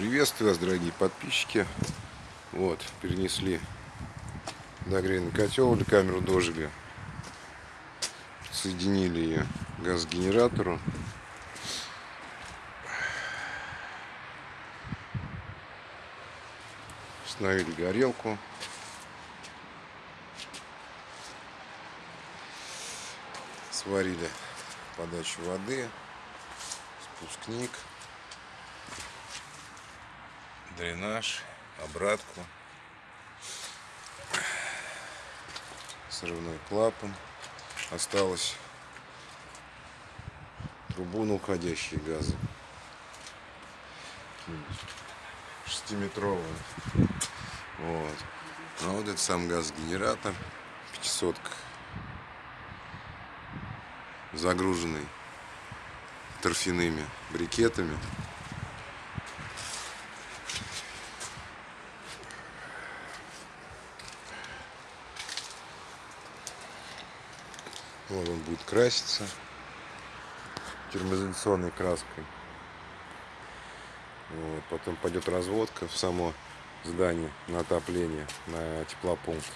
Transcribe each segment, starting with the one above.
Приветствую вас, дорогие подписчики. Вот, перенесли нагревный котел или камеру дожили. Соединили ее к газогенератору. Установили горелку. Сварили подачу воды, спускник, дренаж, обратку, срывной клапан. Осталось трубу на уходящие газы. Шестиметровую. Вот. А вот это сам газогенератор. 500 загруженный торфяными брикетами. Вот он будет краситься термоизоляционной краской. Вот, потом пойдет разводка в само здание на отопление, на теплопункт.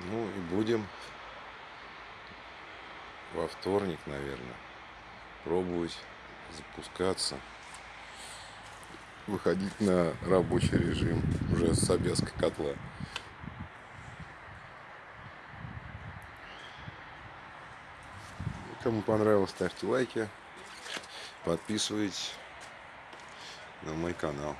Ну и будем во вторник, наверное, пробовать запускаться, выходить на рабочий режим уже с обвязкой котла. Кому понравилось, ставьте лайки, подписывайтесь на мой канал.